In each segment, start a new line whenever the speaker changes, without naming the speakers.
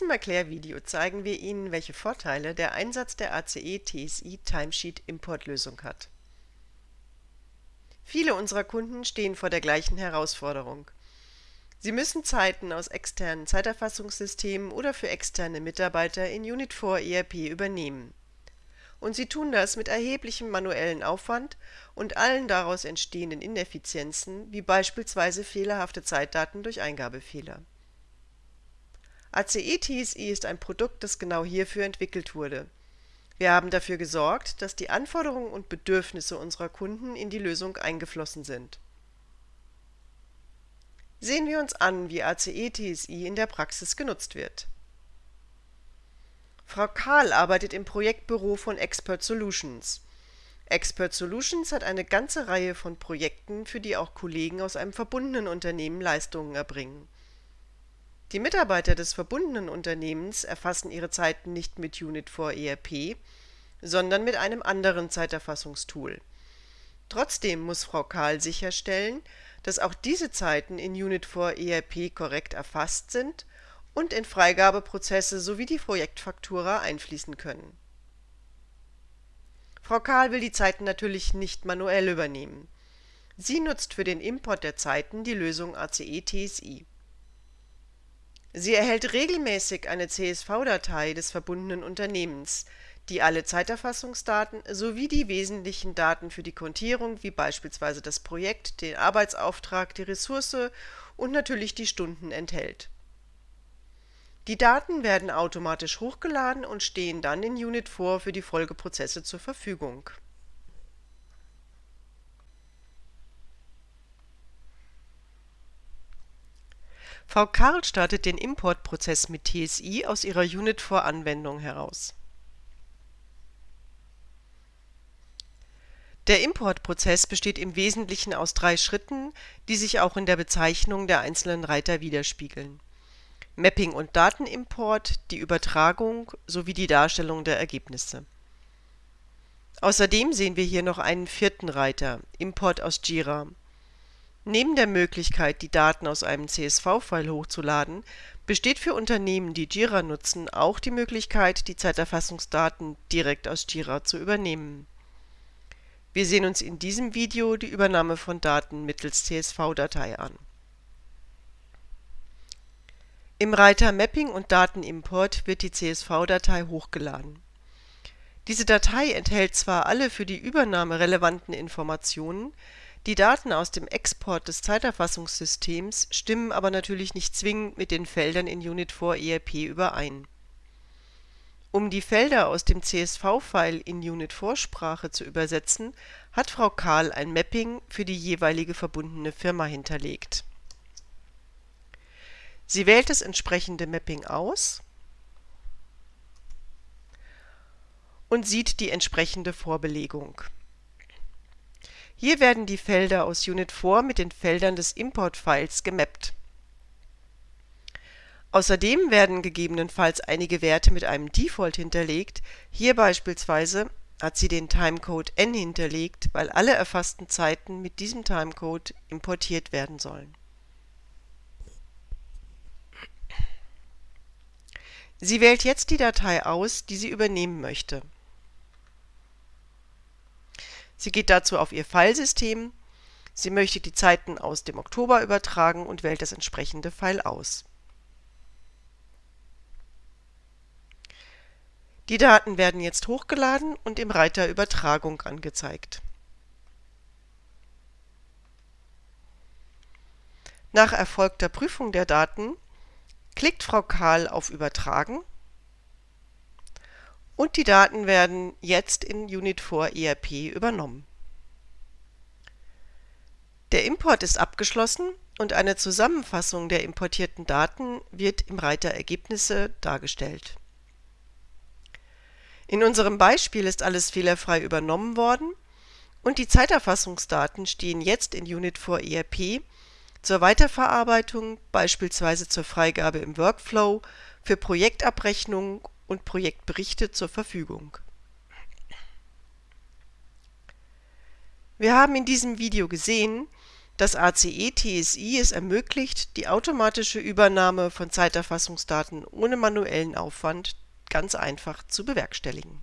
diesem Erklärvideo zeigen wir Ihnen, welche Vorteile der Einsatz der ACE-TSI Timesheet Importlösung hat. Viele unserer Kunden stehen vor der gleichen Herausforderung. Sie müssen Zeiten aus externen Zeiterfassungssystemen oder für externe Mitarbeiter in Unit4 ERP übernehmen. Und sie tun das mit erheblichem manuellen Aufwand und allen daraus entstehenden Ineffizienzen, wie beispielsweise fehlerhafte Zeitdaten durch Eingabefehler ACE-TSI ist ein Produkt, das genau hierfür entwickelt wurde. Wir haben dafür gesorgt, dass die Anforderungen und Bedürfnisse unserer Kunden in die Lösung eingeflossen sind. Sehen wir uns an, wie ACE-TSI in der Praxis genutzt wird. Frau Kahl arbeitet im Projektbüro von Expert Solutions. Expert Solutions hat eine ganze Reihe von Projekten, für die auch Kollegen aus einem verbundenen Unternehmen Leistungen erbringen die Mitarbeiter des verbundenen Unternehmens erfassen ihre Zeiten nicht mit Unit4 ERP, sondern mit einem anderen Zeiterfassungstool. Trotzdem muss Frau Kahl sicherstellen, dass auch diese Zeiten in Unit4 ERP korrekt erfasst sind und in Freigabeprozesse sowie die Projektfaktura einfließen können. Frau Kahl will die Zeiten natürlich nicht manuell übernehmen. Sie nutzt für den Import der Zeiten die Lösung ACE-TSI Sie erhält regelmäßig eine CSV-Datei des verbundenen Unternehmens, die alle Zeiterfassungsdaten sowie die wesentlichen Daten für die Kontierung wie beispielsweise das Projekt, den Arbeitsauftrag, die Ressource und natürlich die Stunden enthält. Die Daten werden automatisch hochgeladen und stehen dann in Unit4 für die Folgeprozesse zur Verfügung Karl startet den Importprozess mit TSI aus ihrer Unit4-Anwendung heraus. Der Importprozess besteht im Wesentlichen aus drei Schritten, die sich auch in der Bezeichnung der einzelnen Reiter widerspiegeln: Mapping und Datenimport, die Übertragung sowie die Darstellung der Ergebnisse. Außerdem sehen wir hier noch einen vierten Reiter Import aus Jira Neben der Möglichkeit, die Daten aus einem CSV-File hochzuladen, besteht für Unternehmen, die Jira nutzen, auch die Möglichkeit, die Zeiterfassungsdaten direkt aus Jira zu übernehmen. Wir sehen uns in diesem Video die Übernahme von Daten mittels CSV-Datei an. Im Reiter Mapping und Datenimport wird die CSV-Datei hochgeladen. Diese Datei enthält zwar alle für die Übernahme relevanten Informationen die Daten aus dem Export des Zeiterfassungssystems stimmen aber natürlich nicht zwingend mit den Feldern in Unit4 ERP überein. Um die Felder aus dem CSV-File in Unit4-Sprache zu übersetzen, hat Frau Kahl ein Mapping für die jeweilige verbundene Firma hinterlegt. Sie wählt das entsprechende Mapping aus und sieht die entsprechende Vorbelegung hier werden die Felder aus Unit4 mit den Feldern des Import-Files gemappt. Außerdem werden gegebenenfalls einige Werte mit einem Default hinterlegt, hier beispielsweise hat sie den Timecode n hinterlegt, weil alle erfassten Zeiten mit diesem Timecode importiert werden sollen. Sie wählt jetzt die Datei aus, die sie übernehmen möchte Sie geht dazu auf ihr Filesystem, sie möchte die Zeiten aus dem Oktober übertragen und wählt das entsprechende File aus. Die Daten werden jetzt hochgeladen und im Reiter Übertragung angezeigt. Nach erfolgter Prüfung der Daten klickt Frau Kahl auf Übertragen und die Daten werden jetzt in Unit4 ERP übernommen. Der Import ist abgeschlossen und eine Zusammenfassung der importierten Daten wird im Reiter Ergebnisse dargestellt. In unserem Beispiel ist alles fehlerfrei übernommen worden und die Zeiterfassungsdaten stehen jetzt in Unit4 ERP zur Weiterverarbeitung, beispielsweise zur Freigabe im Workflow, für Projektabrechnungen und Projektberichte zur Verfügung. Wir haben in diesem Video gesehen, Das ACE TSI es ermöglicht die automatische Übernahme von Zeiterfassungsdaten ohne manuellen Aufwand ganz einfach zu bewerkstelligen.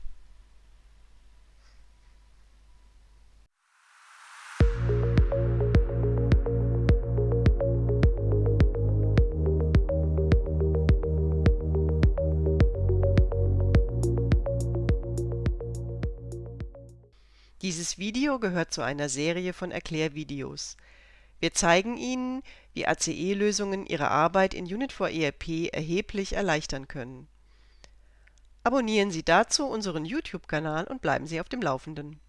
Dieses Video gehört zu einer Serie von Erklärvideos. Wir zeigen Ihnen, wie ACE-Lösungen Ihre Arbeit in Unit4 ERP erheblich erleichtern können. Abonnieren Sie dazu unseren YouTube-Kanal und bleiben Sie auf dem Laufenden.